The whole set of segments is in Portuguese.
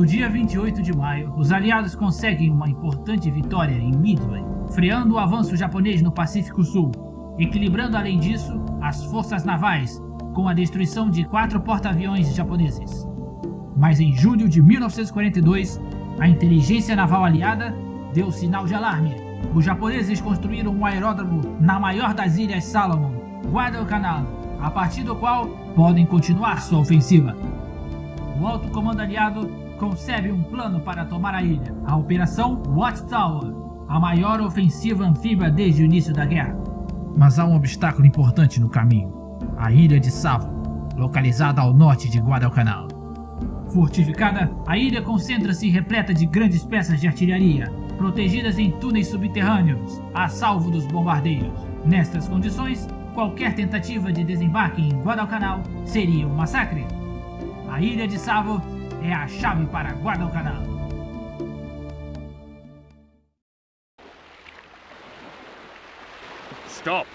No dia 28 de maio, os aliados conseguem uma importante vitória em Midway, freando o avanço japonês no Pacífico Sul, equilibrando além disso as forças navais com a destruição de quatro porta-aviões japoneses. Mas em julho de 1942, a inteligência naval aliada deu sinal de alarme. Os japoneses construíram um aeródromo na maior das ilhas Salomon, Guadalcanal, a partir do qual podem continuar sua ofensiva. O alto comando aliado concebe um plano para tomar a ilha, a Operação Watchtower, a maior ofensiva anfíbia desde o início da guerra. Mas há um obstáculo importante no caminho, a ilha de Savo, localizada ao norte de Guadalcanal. Fortificada, a ilha concentra-se repleta de grandes peças de artilharia, protegidas em túneis subterrâneos, a salvo dos bombardeios. Nestas condições, qualquer tentativa de desembarque em Guadalcanal seria um massacre. A ilha de Savo é a chave para Guadalcanal. Stop!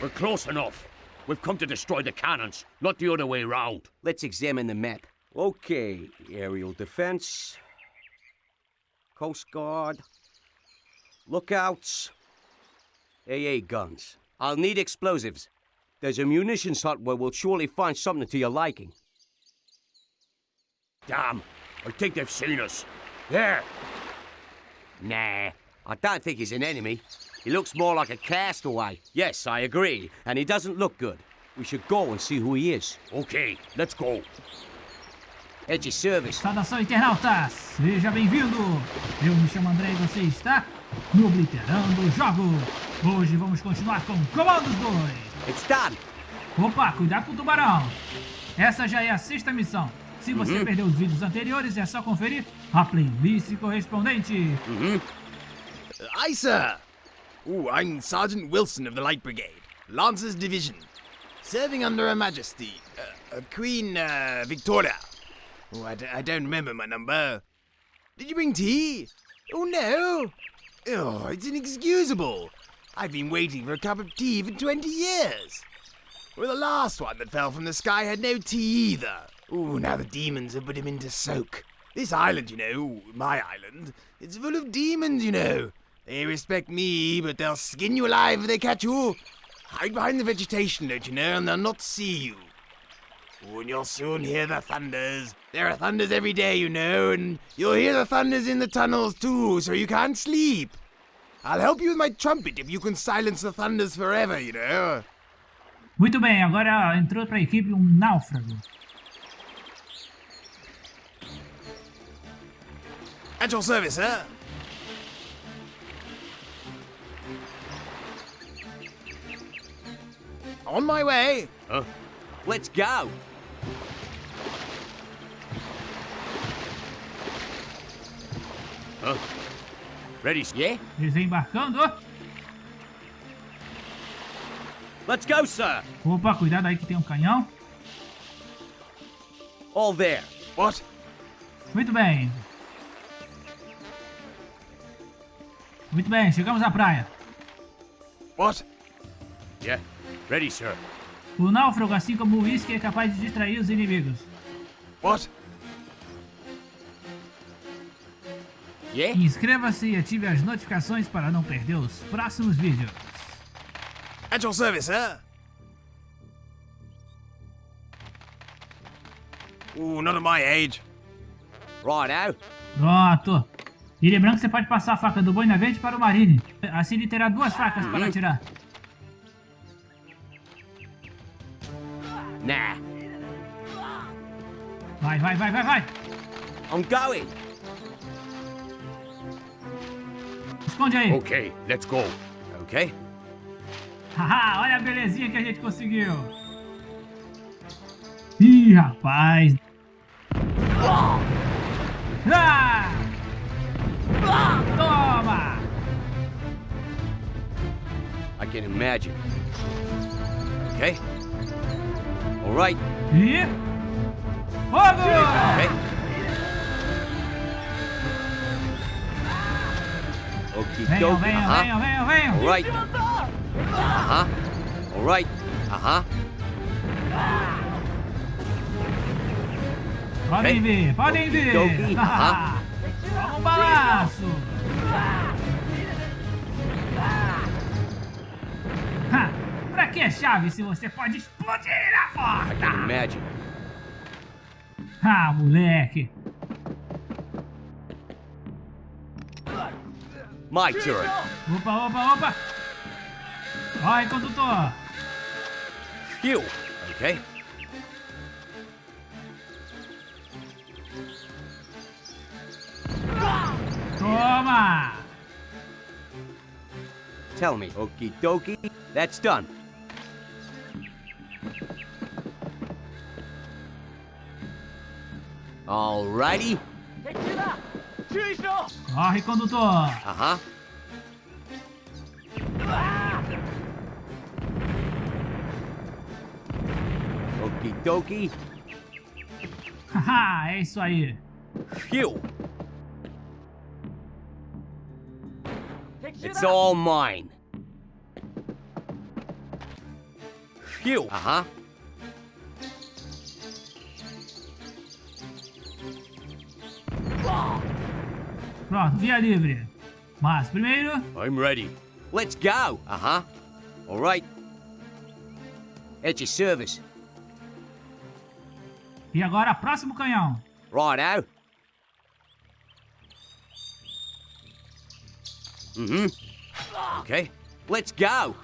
We're close enough. We've come to destroy the cannons, not the other way round. Let's examine the map. Okay, aerial defense, Coast Guard, lookouts, AA guns. I'll need explosives. There's a munitions hut where we'll surely find something to your liking. Damn, I think they've seen us. There! Nah, I don't think he's an enemy. He looks more like a castaway. Yes, I agree, and he doesn't look good. We should go and see who he is. Okay, let's go. Edge service. Saudação internautas, seja bem-vindo! Eu me chamo André e você está no Obliterando Jogos. Hoje vamos continuar com Comandos 2. It's done. Opa, cuidado com o tubarão. Essa já é a sexta missão. Se você Uhum. perdeu os vídeos anteriores, é só conferir a playlist correspondente. Mm-hmm. Aye, sir. Ooh, I'm Sergeant Wilson of the Light Brigade, Lancers Division, serving under Her Majesty, uh, uh, Queen uh, Victoria. Oh, I, d- I don't remember my number. Did you bring tea? Oh, no. Oh, it's inexcusable. I've been waiting for a cup of tea for 20 years. Well, the last one that fell from the sky had no tea either. Ooh, now the demons have put him into soak. This island, you know, my island, it's full of demons, you know. They respect me, but they'll skin you alive if they catch you. Hide behind the vegetation, don't you know, and they'll not see you. Oh, and you'll soon hear the thunders. There are thunders every day, you know, and you'll hear the thunders in the tunnels too, so you can't sleep. I'll help you with my trumpet if you can silence the thunders forever, you know. Muito bem, agora entrou para a equipe um náufrago. At your service, sir. On my way. Huh? Let's go. Huh? Ready? Yeah? Desembarcando. Let's go, sir. Opa, cuidado aí que tem um canhão. All there. What? Muito bem. Muito bem, chegamos à praia. What? Yeah. Ready, sir. O náufrago, assim como o uísque, é capaz de distrair os inimigos. What? Yeah? Inscreva-se e ative as notificações para não perder os próximos vídeos. At your service, sir. Ooh, not at my age. Righto. Pronto. E lembrando que você pode passar a faca do boi na verde para o Marine. Assim ele terá duas facas para atirar. Nah. Vai, vai, vai, vai, vai. I'm going. Esconde aí. Okay, let's go. Okay. Haha, olha a belezinha que a gente conseguiu. Ih, rapaz. Ah! Toma! I can imagine. Okay. All right. E... Fogo! Okay. Okie Venham, dokie. venham, venham, venham, venham. All right. Uh-huh. All right. Uh-huh. Podem Ok. ver, podem dokie. Um balaço. Ha, pra que chave se você pode explodir a porta? imagine. Ah, moleque. My turn. Opa, opa, opa. Vai, condutor. Phew. Okay. Toma. Tell me. Okie dokie. That's done. Alrighty. Corre, condutor. Uh-huh. Okie dokie. Haha, é isso aí. Phew. It's all mine. Phew. Uh-huh. Pronto, via livre. Mas primeiro, I'm ready. Let's go. Uh-huh. All right. At your service. e agora próximo canhão. Righto. Mm-hmm. Okay. Let's go.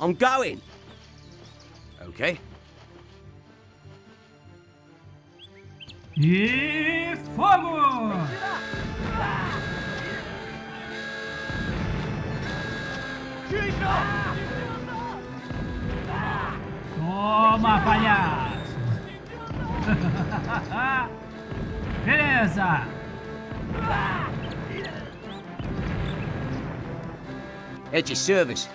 I'm going. Okay. E fogo! Toma, palhaço! Beleza! At your service.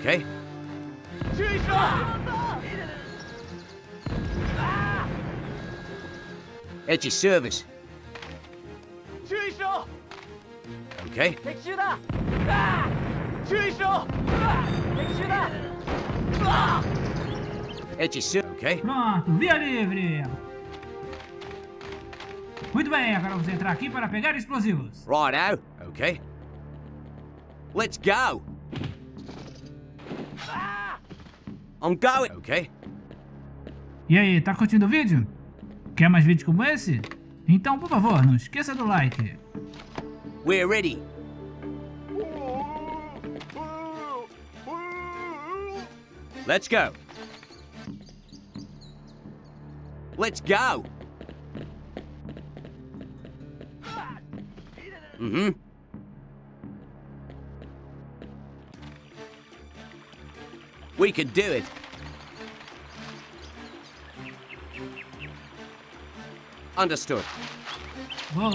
Okay. At your service. Okay. At your service. Okay. Pronto, via livre! Muito bem, agora vamos entrar aqui para pegar explosivos. Righto. Okay. Let's go. I'm going. Okay. E aí, tá curtindo o vídeo? Quer mais vídeos como esse? Então, por favor, não esqueça do like. We're ready. Let's go. Let's go. Mm-hmm. We can do it. Understood. Vou!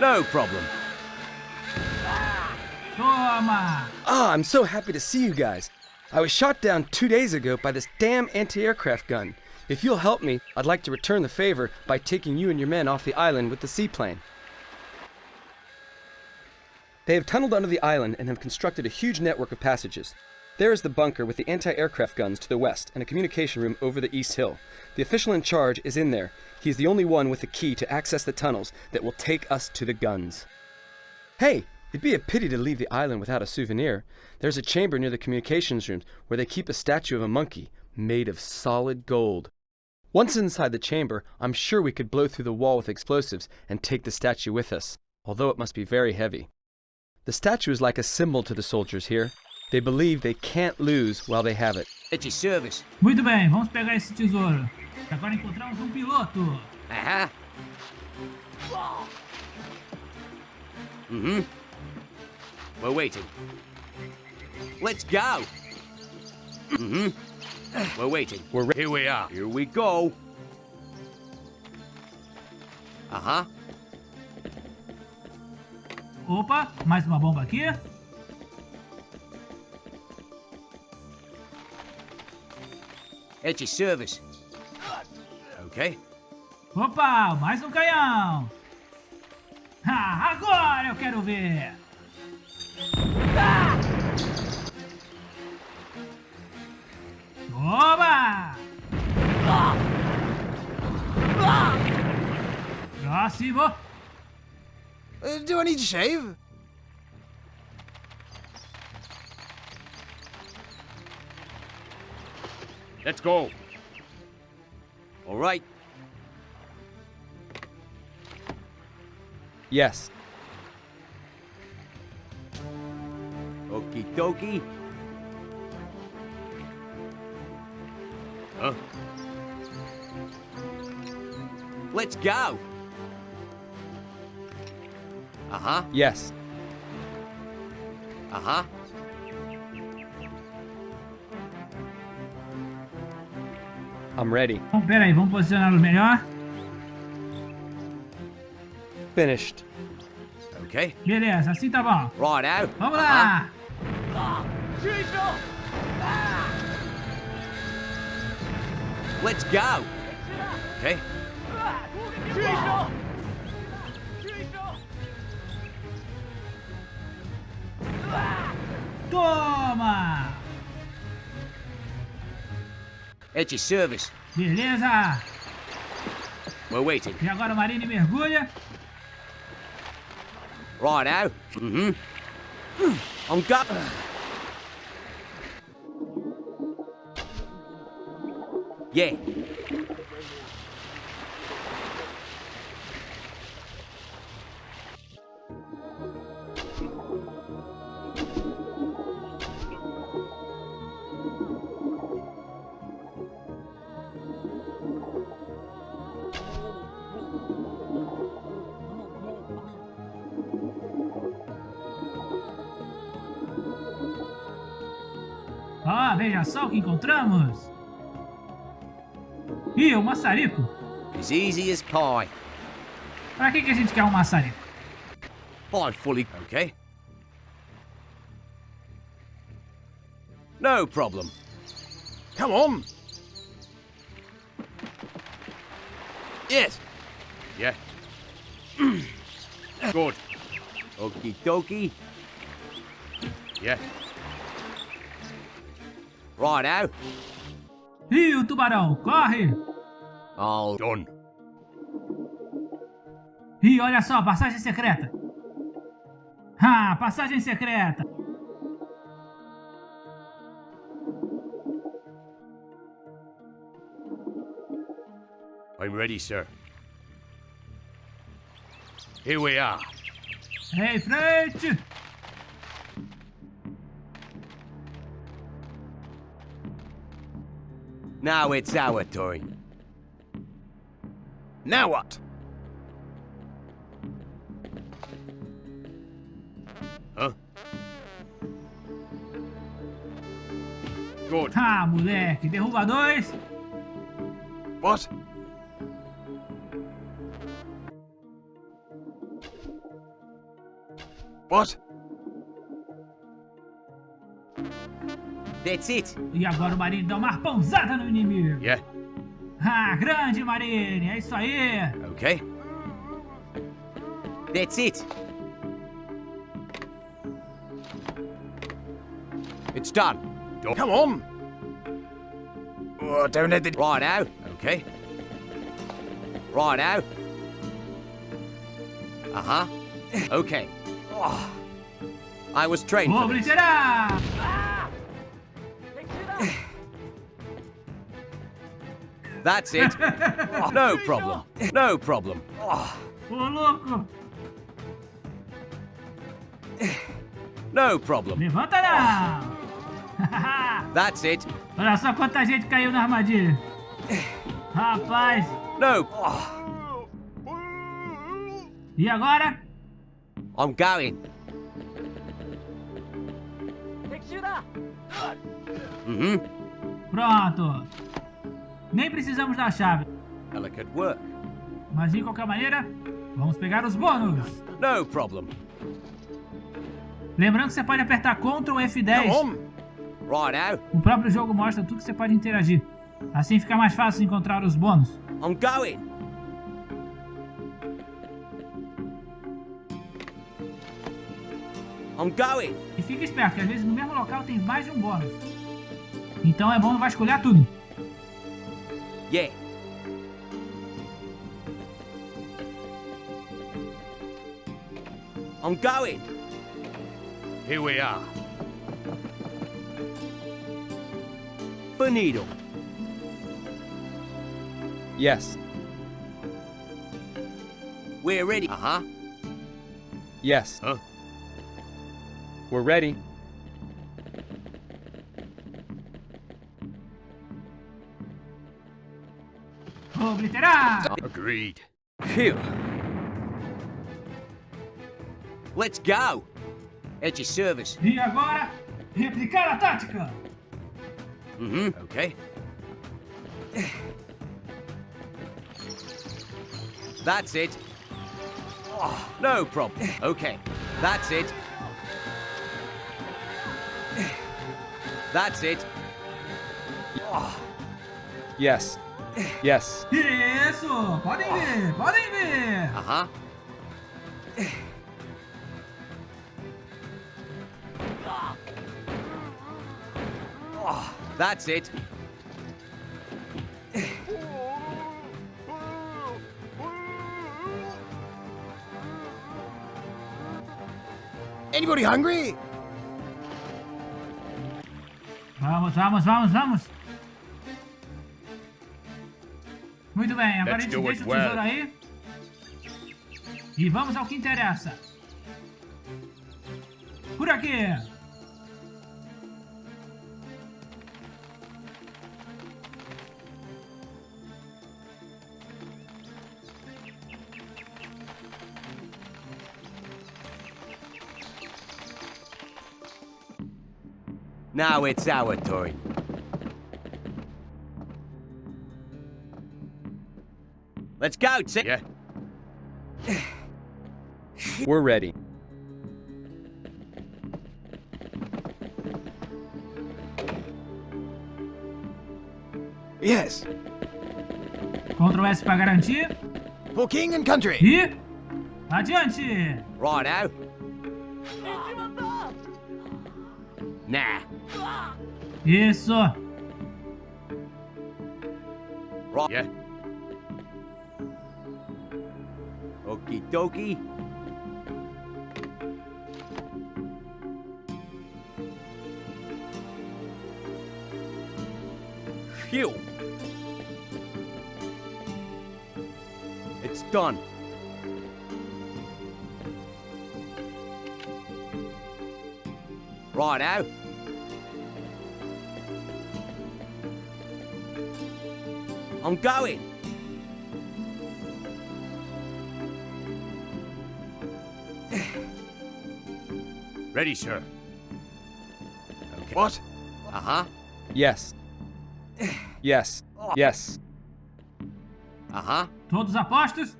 No problem. Toma! Ah, I'm so happy to see you guys. I was shot down two days ago by this damn anti-aircraft gun. If you'll help me, I'd like to return the favor by taking you and your men off the island with the seaplane. They have tunneled under the island and have constructed a huge network of passages. There is the bunker with the anti-aircraft guns to the west and a communication room over the east hill. The official in charge is in there. He is the only one with the key to access the tunnels that will take us to the guns. Hey, it'd be a pity to leave the island without a souvenir. There's a chamber near the communications room where they keep a statue of a monkey made of solid gold. Once inside the chamber, I'm sure we could blow through the wall with explosives and take the statue with us, although it must be very heavy. The statue is like a symbol to the soldiers here. They believe they can't lose while they have it. At your service. Muito bem, vamos pegar esse tesouro. Agora encontramos um piloto. Uh-huh. Mm-hmm. We're waiting. Let's go. Mm-hmm. We're waiting. We're re- Here we are. Here we go. Uh-huh. Opa, mais uma bomba aqui. At your service. Okay. Opa, mais um canhão. Ah, agora eu quero ver. Oba! Próximo! Uh, do I need to shave? Let's go. All right. Yes. Okie dokie. Huh? Let's go. Uh-huh. Yes. Uh-huh. I'm ready. Bom, pera aí, vamos posicioná-los melhor. Finished. Okay. Beleza, assim tá bom. Right out. Vamos lá! Let's go. Okay. Toma! At your service. Beleza! We're waiting. E agora o Marine mergulha. Right out. Mm-hmm. I'm go. Yeah. Ó, veja só o que encontramos. Ih, o maçarico. As easy as pie. Pra que, que a gente quer um maçarico? Fine fully. Okay. No problem. Come on. Yes. Yeah. Good. Okie dokie. Yeah. Right out. Ih, o tubarão, corre! Oh, Done. Ih, olha só, passagem secreta. Ah, passagem secreta. I'm ready, sir. Here we are. Em frente! now it's our turn. Now what? Huh? Good. Ah, moleque, derruba dois. What? What? That's it. E agora o Marine dá uma arpãozada no inimigo. Yeah. Ah, grande Marine, é isso aí. Okay. That's it. It's done. Don't Come on. Oh, don't let the... Right out. Okay. Right out. Uh huh. Okay. Oh. I was trained for this. That's it. No problem. No problem. Ô, louco! No problem. Levanta não! That's it. Olha só quanta gente caiu na armadilha. Rapaz, No. e agora? I'm going. Mm-hmm. Pronto. Nem precisamos da chave. Mas de qualquer maneira, vamos pegar os bônus. No problem. Lembrando que você pode apertar Ctrl Come F10. on. Right out. O próprio jogo mostra tudo que você pode interagir. Assim fica mais fácil encontrar os bônus. I'm going. I'm going. E fica esperto, que às vezes no mesmo local tem mais de um bônus. Então é bom vasculhar tudo. Yeah. I'm going. Here we are. Bonito. Yes. We're ready. Uh-huh. Yes. Huh? We're ready. Obliterar! Agreed. Phew. Let's go. At your service. E agora, replicar a tática! Mm-hmm. Okay. That's it. Oh, no problem. Okay. That's it. That's it. Yes. Yes. Isso! Podem ver, podem ver! Uh-huh. Oh, That's it. Anybody hungry? Vamos, vamos, vamos, vamos! Muito bem, agora a gente deixa o tesouro well. aí. E vamos ao que interessa. Por aqui! Now it's our turn. Let's go, T- Yeah. We're ready. Yes. Ctrl S para garantir. For king and country. E. Adiante! Righto. Nah. Isso! Right. Yeah. Okie dokie. Phew. It's done. Righto. I'm going. Ready, sir. What? Uh-huh. Yes. Yes. Yes. Uh-huh. Todos apostos?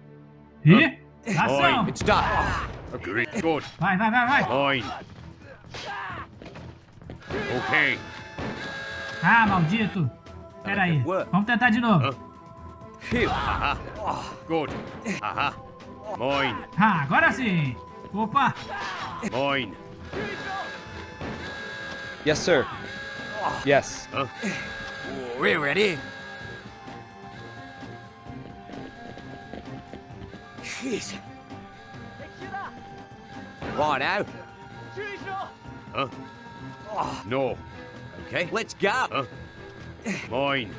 E. Ação! It's done. Agreed. Good. Vai, vai, vai, vai! Fine. Okay. Ah, maldito! Pera aí, vamos tentar de novo. Phew. Good. Uh-huh. Mine. Ah, agora sim! Opa! Mine. Yes, sir. Yes. We're ready. Jeez. now. Huh? No. Okay. Let's go. Huh? Mine.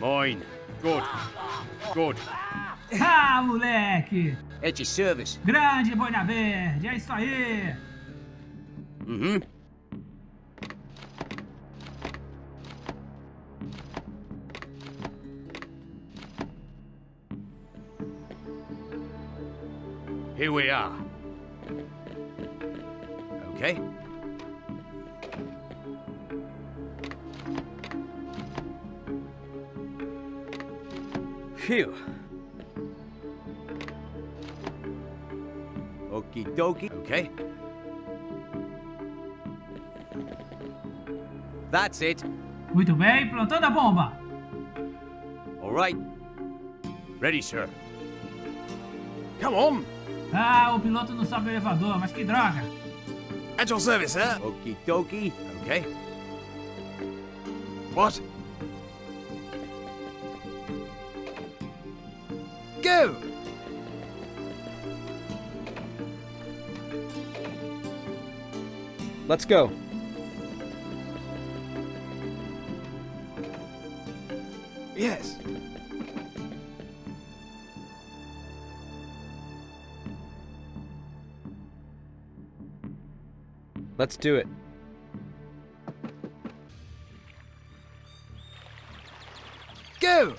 Mine. Good. Good. Ah, moleque! At your service. Grande boina verde, é isso aí! Mm-hmm. Here we are. Okay. Phew. Okie dokie. Okay. That's it. Muito bem, plantando a bomba! All right. Ready, sir. Come on. Ah, o piloto não sobe o elevador, mas que droga! At your service, sir. Okie dokie. Okay. What? Go! Let's go. Yes. Let's do it. Go!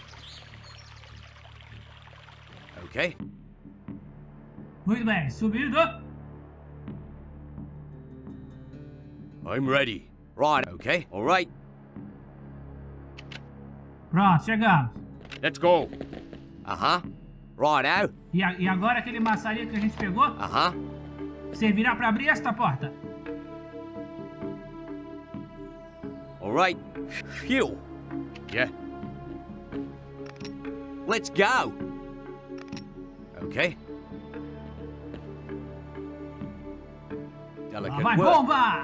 Okay. Muito bem, subido. I'm ready. Right, okay. All right. Pronto, chegamos. Let's go. Uh-huh. Right out. E, a- e agora aquele maçarico que a gente pegou Uh-huh. servirá para abrir esta porta. All right. Phew. Yeah. Let's go. Okay. Delicate vai work. bomba!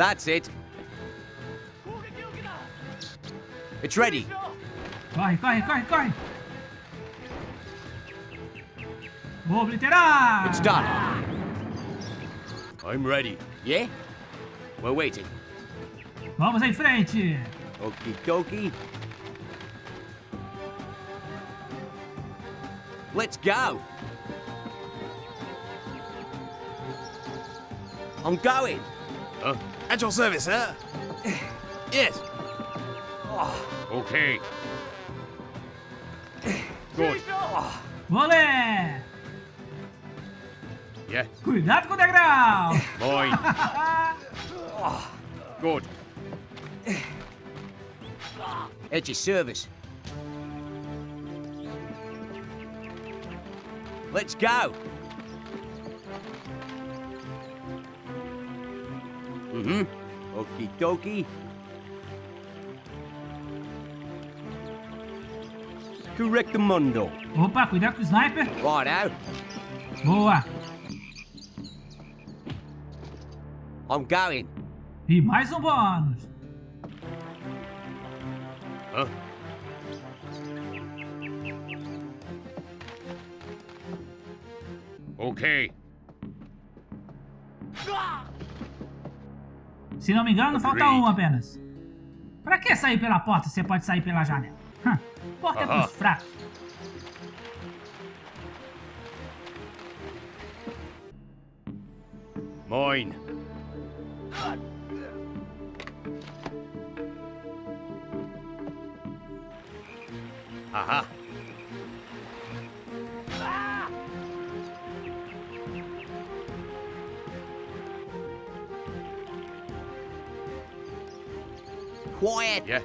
That's it. It's ready. Corre, corre, corre, corre. Vou obliterar. It's done. I'm ready. Yeah? We're waiting. Vamos em frente. Okie dokie. Let's go. I'm going. Huh? At your service, sir. Yes. Okay. Good. Volley! Yeah. Cuidado com o degrau! Boy. Good. At your service. Let's go. Mm-hmm. Okie dokie. Correct the mundo. Opa, cuidado com o sniper! Right out. Boa! I'm going. E mais um bônus! Huh? Okay. Se não me engano, falta um apenas. Pra que sair pela porta se você pode sair pela janela? Hum, porta é Aham. pros fracos. Mine. Aha. Quiet. Yeah.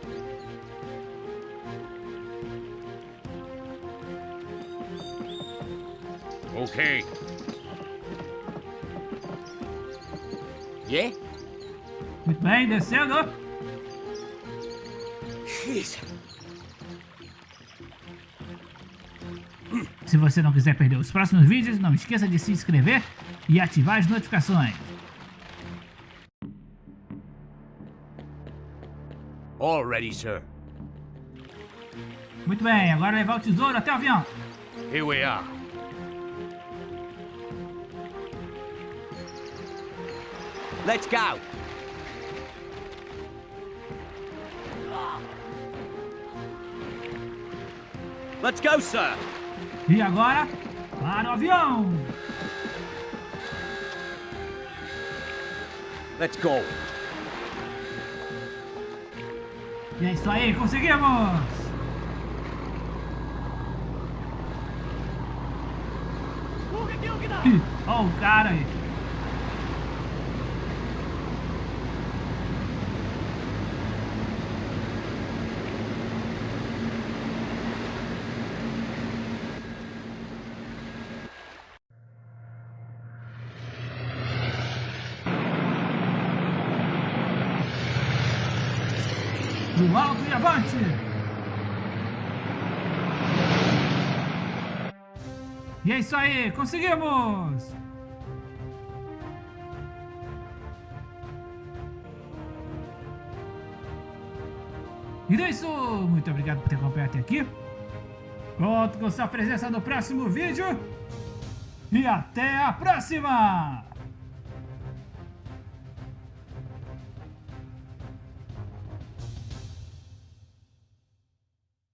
Okay. Yeah? Muito bem, descendo. Jeez. Se você não quiser perder os próximos vídeos, não esqueça de se inscrever e ativar as notificações. All ready, sir. Muito bem, agora levar o tesouro até o avião. Here we are. Let's go. Let's go, sir. E agora, para o avião. Let's go. E é isso aí, conseguimos! Olha o cara aí. No alto e avante! E é isso aí, conseguimos! E é isso, muito obrigado por ter acompanhado até aqui. Conto com sua presença no próximo vídeo. E até a próxima!